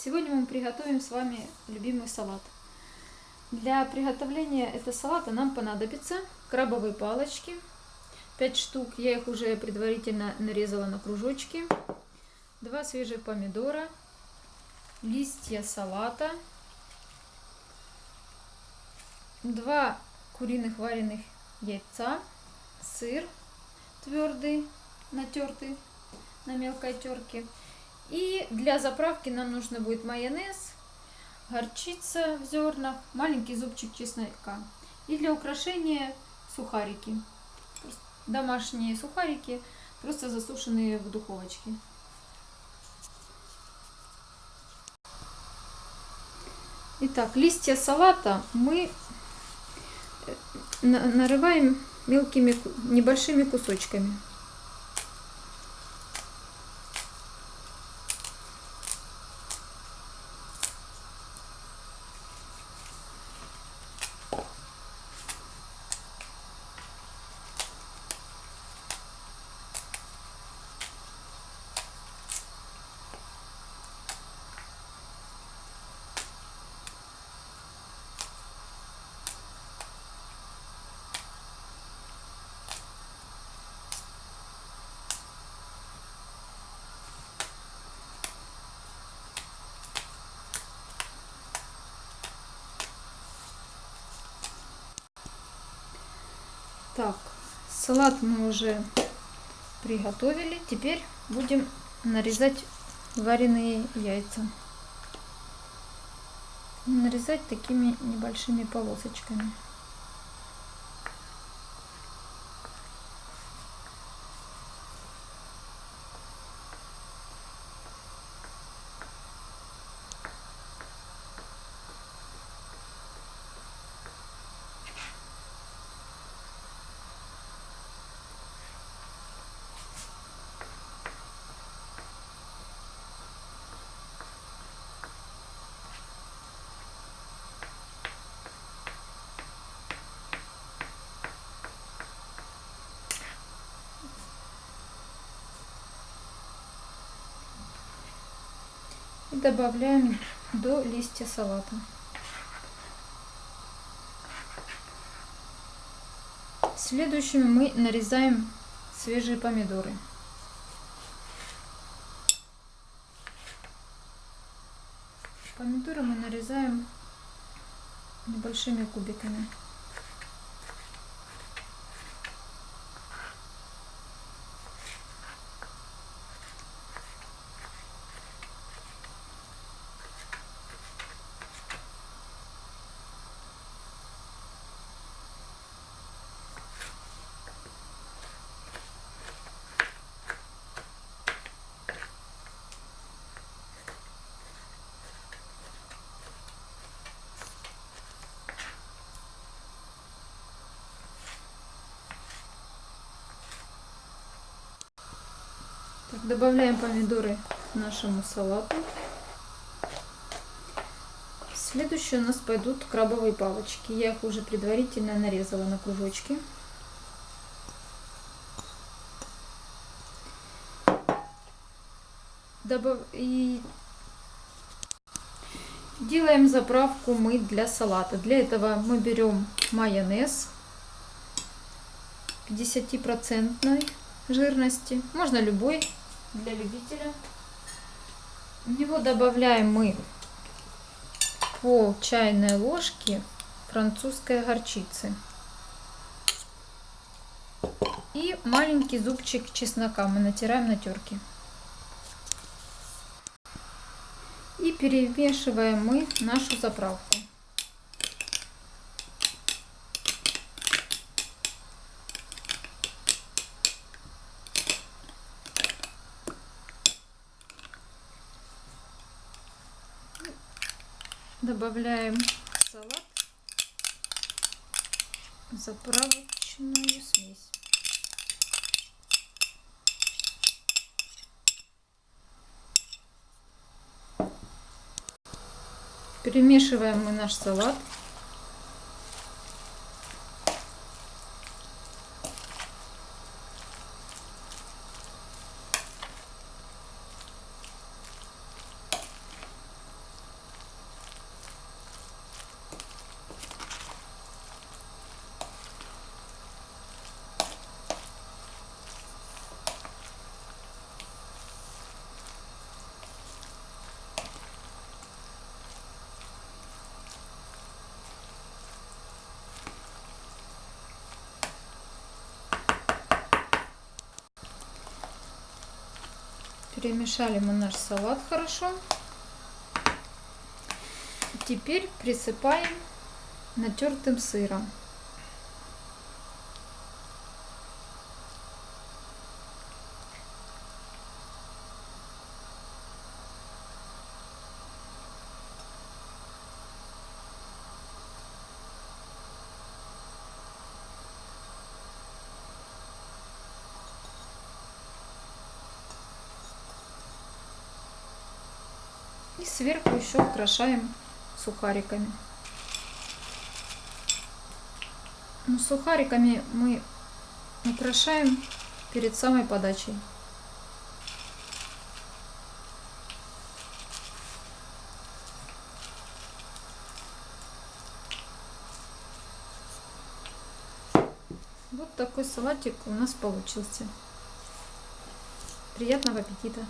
Сегодня мы приготовим с вами любимый салат. Для приготовления этого салата нам понадобится крабовые палочки, 5 штук, я их уже предварительно нарезала на кружочки, 2 свежих помидора, листья салата, 2 куриных вареных яйца, сыр твердый, натертый на мелкой терке. И для заправки нам нужно будет майонез, горчица в зернах, маленький зубчик чеснока. И для украшения сухарики. Домашние сухарики, просто засушенные в духовочке. Итак, листья салата мы э, нарываем мелкими небольшими кусочками. Так, салат мы уже приготовили. Теперь будем нарезать вареные яйца. Нарезать такими небольшими полосочками. Добавляем до листья салата. Следующими мы нарезаем свежие помидоры. Помидоры мы нарезаем небольшими кубиками. Так, добавляем помидоры нашему салату. Следующие у нас пойдут крабовые палочки. Я их уже предварительно нарезала на кружочки. Добав... И делаем заправку мы для салата. Для этого мы берем майонез 50% жирности. Можно любой для любителя. В него добавляем мы пол чайной ложки французской горчицы. И маленький зубчик чеснока мы натираем на терке. И перемешиваем мы нашу заправку. Добавляем салат заправочную смесь. Перемешиваем мы наш салат. Перемешали мы наш салат хорошо. Теперь присыпаем натертым сыром. И сверху еще украшаем сухариками. Ну, сухариками мы украшаем перед самой подачей. Вот такой салатик у нас получился. Приятного аппетита!